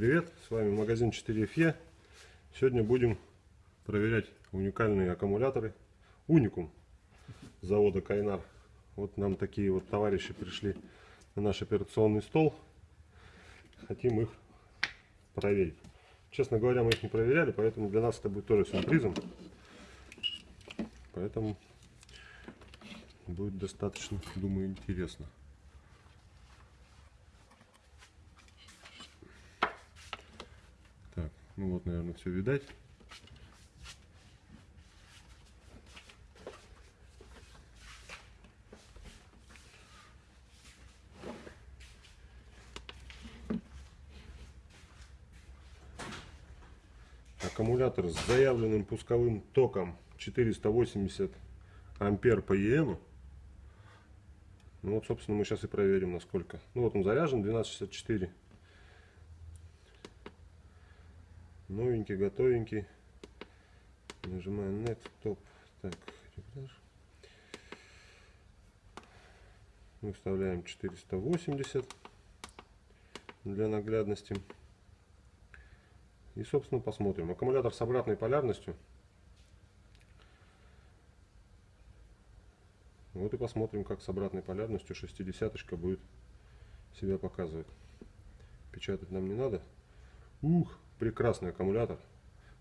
привет! С вами магазин 4FE. Сегодня будем проверять уникальные аккумуляторы Уникум завода Кайнар. Вот нам такие вот товарищи пришли на наш операционный стол. Хотим их проверить. Честно говоря, мы их не проверяли, поэтому для нас это будет тоже сюрпризом. Поэтому будет достаточно, думаю, интересно. Так, ну вот, наверное, все видать. Аккумулятор с заявленным пусковым током 480 ампер по ЕМу. Ну вот, собственно, мы сейчас и проверим, насколько. Ну вот он заряжен, 1264. Новенький, готовенький. Нажимаем Next, Top. Так, регулятор. Мы вставляем 480 для наглядности. И, собственно, посмотрим. Аккумулятор с обратной полярностью. Вот и посмотрим, как с обратной полярностью 60 будет себя показывать. Печатать нам не надо. Ух, прекрасный аккумулятор.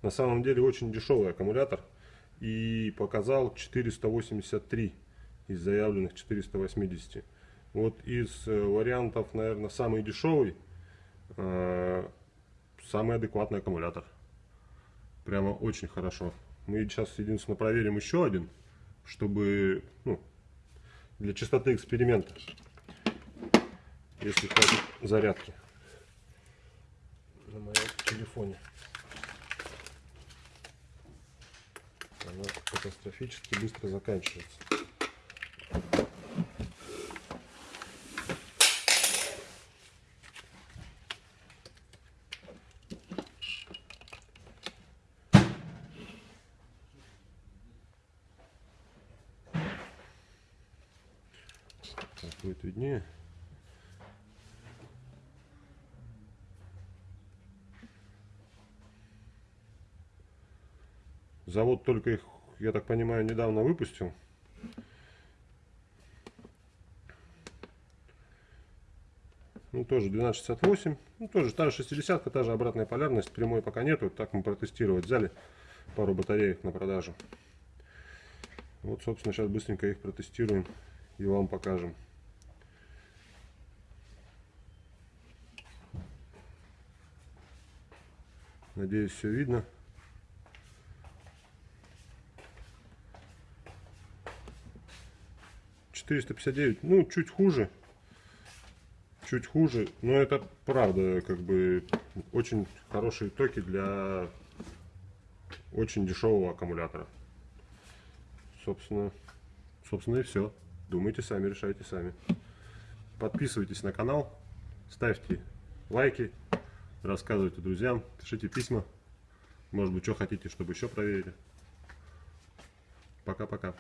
На самом деле очень дешевый аккумулятор. И показал 483 из заявленных 480. Вот из э, вариантов, наверное, самый дешевый, э, самый адекватный аккумулятор. Прямо очень хорошо. Мы сейчас единственно проверим еще один, чтобы ну, для чистоты эксперимента, если хватит зарядки на моем телефоне. Она катастрофически быстро заканчивается. Так, будет виднее. Завод только их, я так понимаю, недавно выпустил. Ну, тоже 1268. Ну, тоже та же 60 та же обратная полярность. Прямой пока нету. Так мы протестировать взяли пару батареек на продажу. Вот, собственно, сейчас быстренько их протестируем и вам покажем. Надеюсь, все видно. Четыреста пятьдесят девять, ну, чуть хуже. Чуть хуже, но это правда, как бы, очень хорошие токи для очень дешевого аккумулятора. Собственно, собственно и все. Думайте сами, решайте сами. Подписывайтесь на канал, ставьте лайки, рассказывайте друзьям, пишите письма. Может быть, что хотите, чтобы еще проверили. Пока-пока.